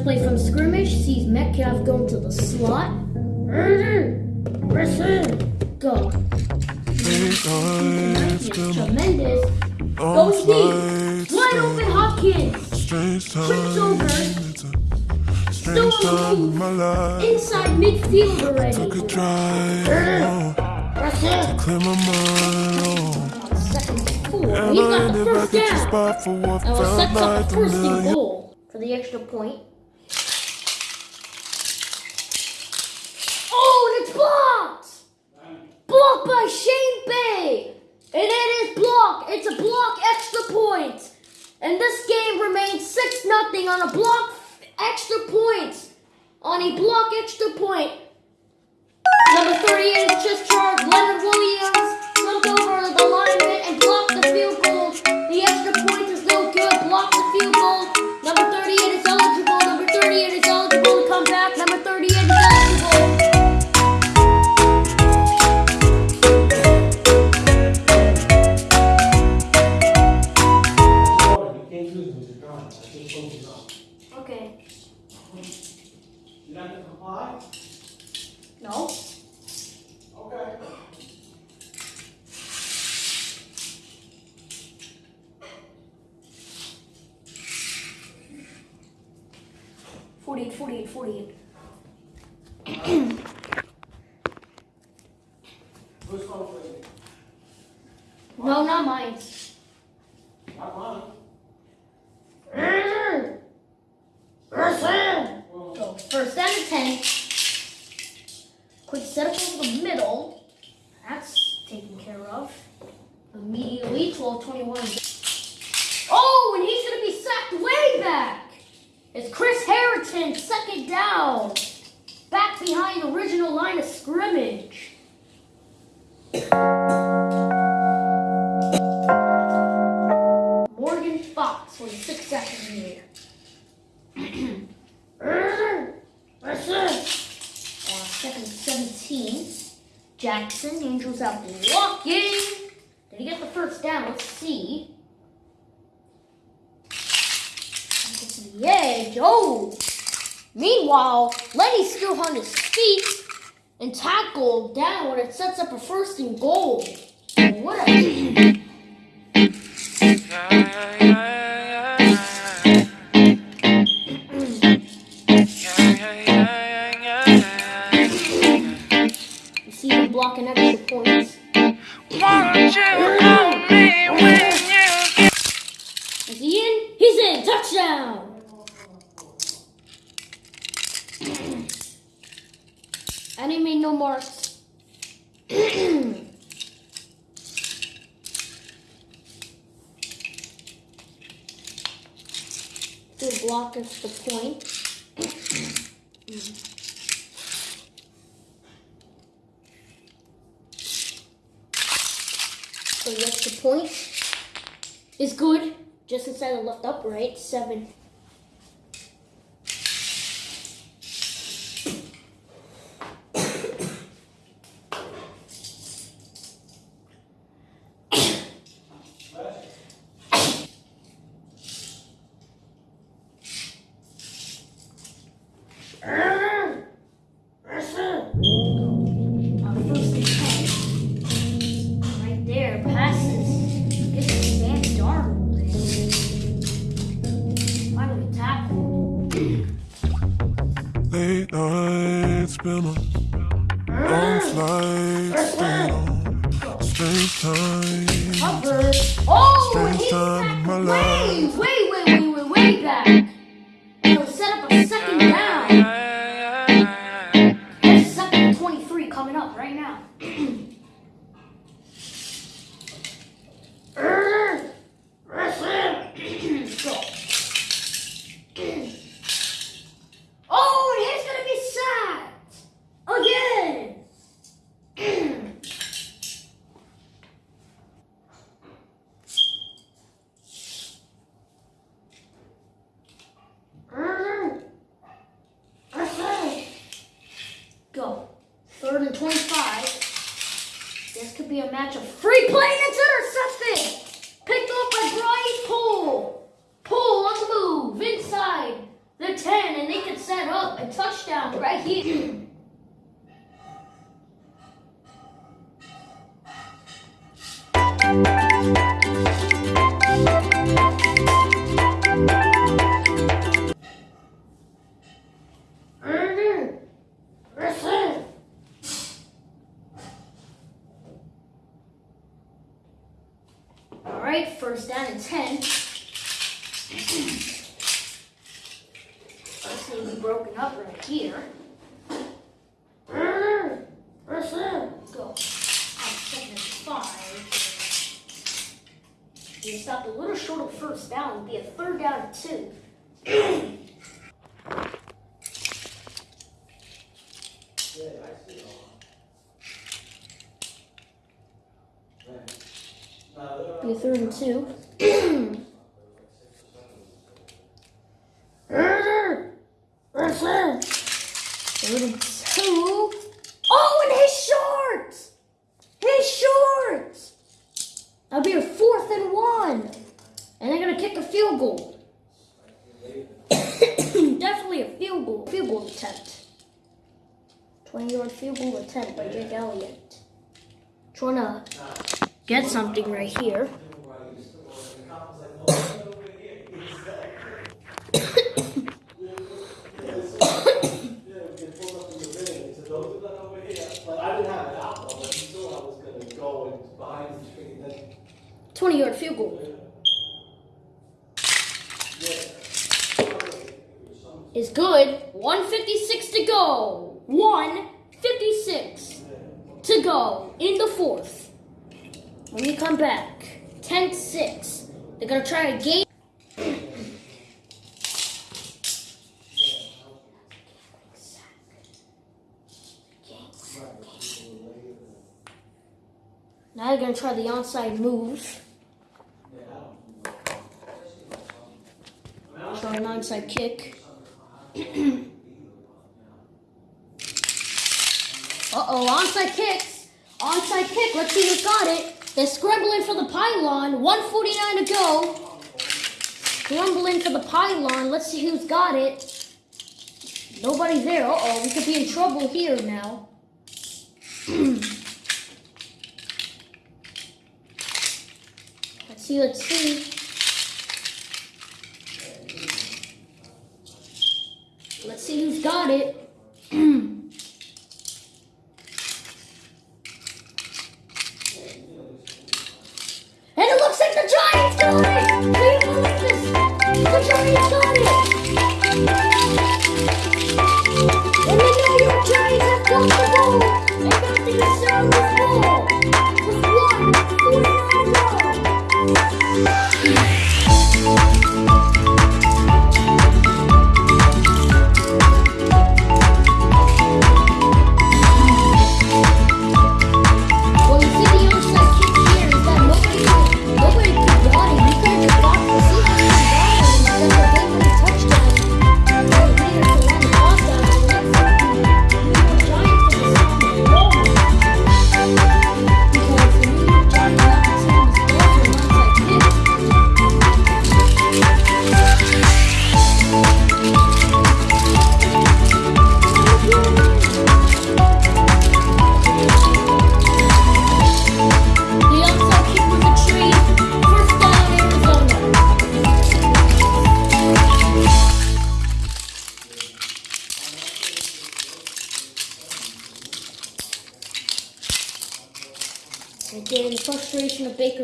First play from scrimmage sees Metcalf going to the slot. Go. Tremendous. Goes deep. Wide open Hopkins. Trips over. Still on my the move. life. Inside midfield Took a already. drive oh, to clear my mind. Second four. I got the first the down. spot for what That was up a a first and goal for the extra point. Oh, and it's blocked! Blocked by And it is blocked. It's a block extra point. And this game remains 6 nothing on a block extra point. On a block extra point. Number 38 is just charged. Leonard Williams jumped over the lineman and blocked the field goal. The extra point is no good. Blocked the field goal. 48, 48, 48. no, not mine. Not mine. First down? To the edge. Oh! Meanwhile, Lenny's still on his feet and tackled down when it sets up a first and goal. What a you blocking extra points. Is he in? He's in. Touchdown. and he made no Good block is the point. So the point is good. Just inside the left upright. Seven. Oh, right, first down and 10. First thing be broken up right here. Let's go. Second and five. You stopped a little short of first down. It'd be a third down and two. A third two. Oh, and his shorts! His shorts! That'll be a fourth and one. And they're gonna kick a field goal. Definitely a field goal. Field goal attempt. 20 yard field goal attempt by Jake Elliott. Trying to get something right here. I didn't have an outlaw, but still I was gonna go and behind the tree and then 20 yard field goal. Is good. 156 to go. 156 to go in the fourth. When we come back, 10 6. They're going to try a game. Now they're going to try the onside move. Try an onside kick. Uh oh, onside kicks. Onside kick. Let's see who's got it. They're scrambling for the pylon. 149 to go. Scrambling for the pylon. Let's see who's got it. Nobody there. Uh oh, we could be in trouble here now. let's see, let's see. Let's see who's got it.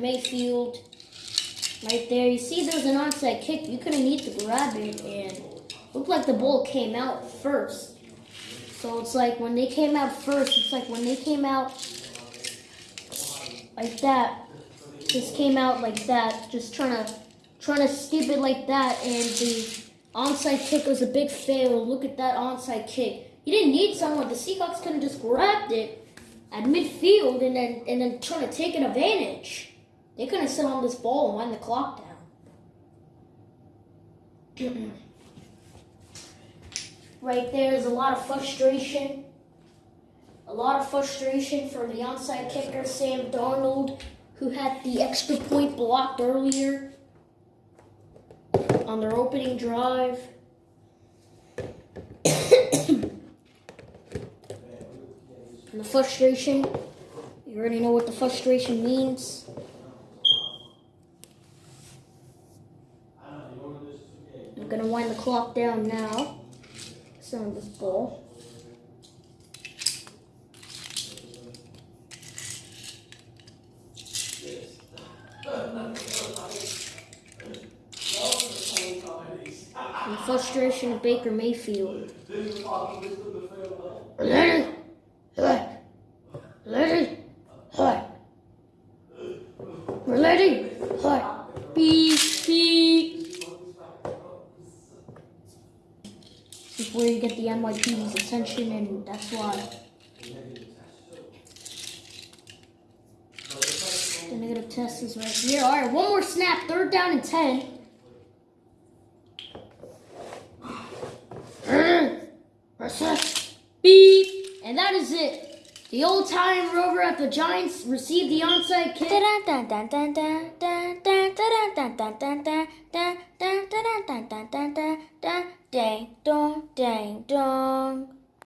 Mayfield. Right there, you see there's an onside kick. You couldn't need to grab it, and looked like the ball came out first. So it's like when they came out first, it's like when they came out like that. Just came out like that, just trying to trying to skip it like that, and the onside kick was a big fail. Look at that onside kick. You didn't need someone. The Seahawks could have just grabbed it at midfield and then and then trying to take an advantage. They couldn't sit on this ball and wind the clock down. right there's a lot of frustration. A lot of frustration for the onside kicker, Sam Darnold, who had the extra point blocked earlier on their opening drive. And the frustration, you already know what the frustration means. gonna wind the clock down now. It's on this bowl. In frustration of Baker Mayfield. Larry! Larry! Larry! Larry! NYPD's attention, and that's why. The negative test is right here. All right, one more snap. Third down and ten. Beep. And that is it. The old time rover at the Giants received the onside kick. Ding dong, ding dong.